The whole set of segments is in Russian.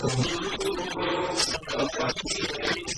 Thank you.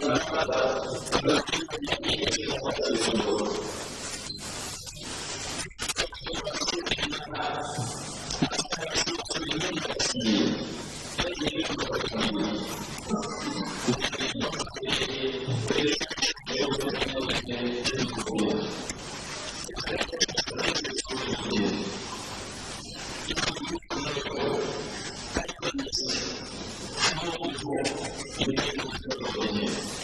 전화마다 다른 팀장이 계시는 것 같아서 уже и дают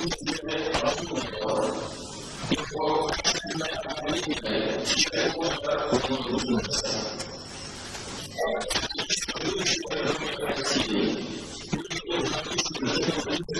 Мы должны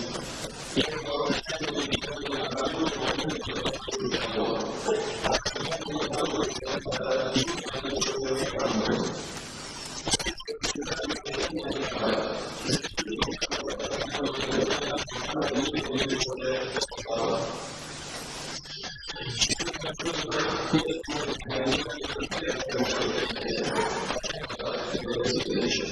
deixa.